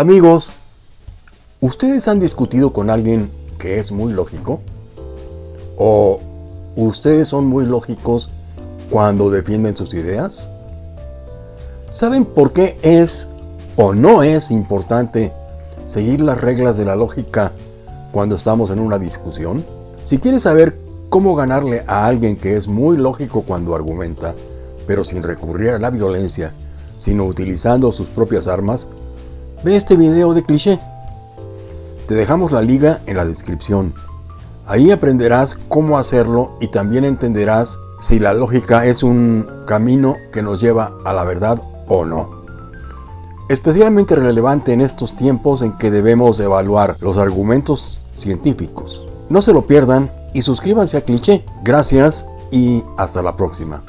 Amigos, ¿ustedes han discutido con alguien que es muy lógico? ¿O ustedes son muy lógicos cuando defienden sus ideas? ¿Saben por qué es o no es importante seguir las reglas de la lógica cuando estamos en una discusión? Si quieres saber cómo ganarle a alguien que es muy lógico cuando argumenta, pero sin recurrir a la violencia, sino utilizando sus propias armas, ve este video de cliché. Te dejamos la liga en la descripción. Ahí aprenderás cómo hacerlo y también entenderás si la lógica es un camino que nos lleva a la verdad o no. Especialmente relevante en estos tiempos en que debemos evaluar los argumentos científicos. No se lo pierdan y suscríbanse a Cliché. Gracias y hasta la próxima.